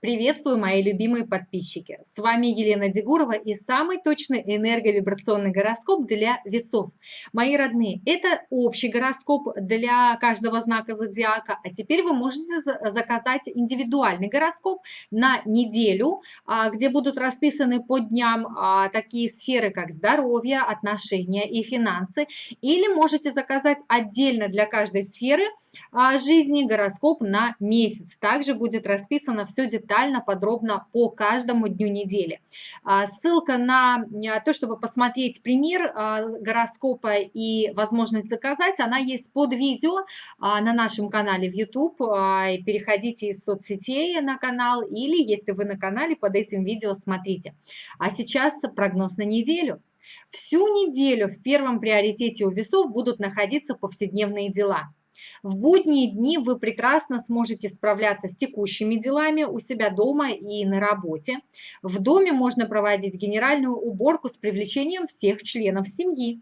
Приветствую, мои любимые подписчики! С вами Елена Дегурова и самый точный энерговибрационный гороскоп для весов. Мои родные, это общий гороскоп для каждого знака зодиака, а теперь вы можете заказать индивидуальный гороскоп на неделю, а, где будут расписаны по дням а, такие сферы, как здоровье, отношения и финансы, или можете заказать отдельно для каждой сферы а, жизни гороскоп на месяц. Также будет расписано все детально детально, подробно по каждому дню недели. А, ссылка на а, то, чтобы посмотреть пример а, гороскопа и возможность заказать, она есть под видео на нашем канале в YouTube. Переходите из соцсетей на канал или, если вы на канале, под этим видео смотрите. А сейчас прогноз на неделю. Всю неделю в первом приоритете у весов будут находиться повседневные дела – в будние дни вы прекрасно сможете справляться с текущими делами у себя дома и на работе. В доме можно проводить генеральную уборку с привлечением всех членов семьи.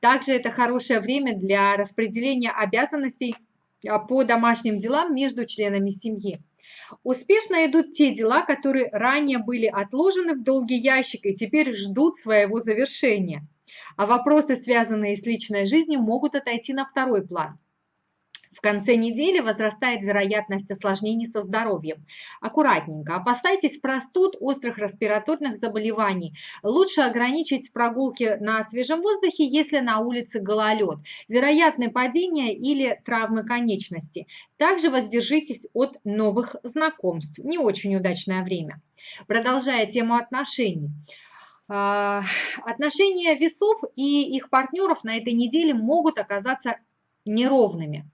Также это хорошее время для распределения обязанностей а, по домашним делам между членами семьи. Успешно идут те дела, которые ранее были отложены в долгий ящик и теперь ждут своего завершения. А вопросы, связанные с личной жизнью, могут отойти на второй план. В конце недели возрастает вероятность осложнений со здоровьем. Аккуратненько. Опасайтесь простуд, острых респираторных заболеваний. Лучше ограничить прогулки на свежем воздухе, если на улице гололед. Вероятны падения или травмы конечности. Также воздержитесь от новых знакомств. Не очень удачное время. Продолжая тему отношений. А, отношения весов и их партнеров на этой неделе могут оказаться неровными.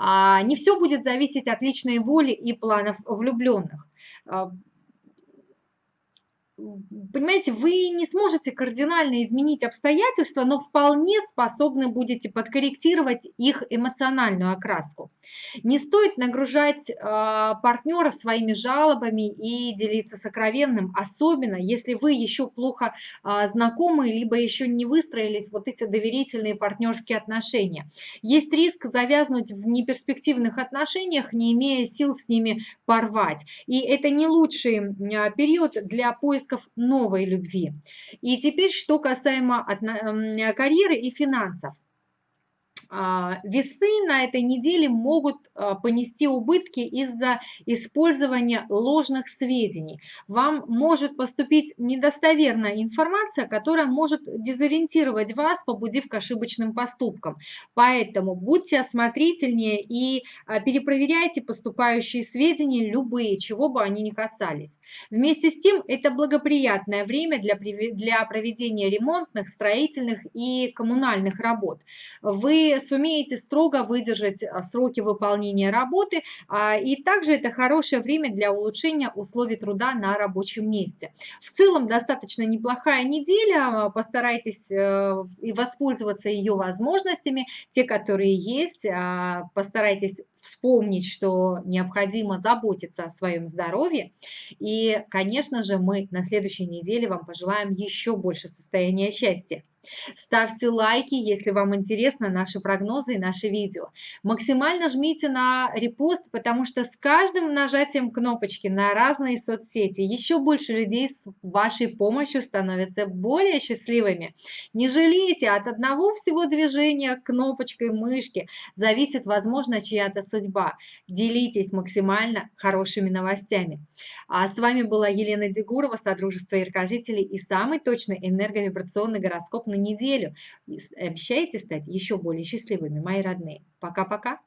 А не все будет зависеть от личной воли и планов влюбленных. А, понимаете, вы не сможете кардинально изменить обстоятельства, но вполне способны будете подкорректировать их эмоциональную окраску. Не стоит нагружать э, партнера своими жалобами и делиться сокровенным, особенно если вы еще плохо э, знакомы, либо еще не выстроились вот эти доверительные партнерские отношения. Есть риск завязнуть в неперспективных отношениях, не имея сил с ними порвать. И это не лучший э, период для поиска поисков новой любви. И теперь, что касаемо карьеры и финансов. А, весы на этой неделе могут а, понести убытки из-за использования ложных сведений. Вам может поступить недостоверная информация, которая может дезориентировать вас, побудив к ошибочным поступкам. Поэтому будьте осмотрительнее и а, перепроверяйте поступающие сведения, любые, чего бы они ни касались. Вместе с тем, это благоприятное время для, для проведения ремонтных, строительных и коммунальных работ. Вы сумеете строго выдержать а, сроки выполнения работы, а, и также это хорошее время для улучшения условий труда на рабочем месте. В целом достаточно неплохая неделя, а, постарайтесь э, воспользоваться ее возможностями, те, которые есть, постарайтесь вспомнить, что необходимо заботиться о своем здоровье. И, конечно же, мы на следующей неделе вам пожелаем еще больше состояния счастья. Ставьте лайки, если вам интересны наши прогнозы и наши видео. Максимально жмите на репост, потому что с каждым нажатием кнопочки на разные соцсети еще больше людей с вашей помощью становятся более счастливыми. Не жалейте, от одного всего движения кнопочкой мышки зависит, возможно, чья-то судьба. Делитесь максимально хорошими новостями. А с вами была Елена Дегурова, Содружество Яркожителей и самый точный энерговибрационный гороскоп на неделю. Обещаете стать еще более счастливыми, мои родные. Пока-пока.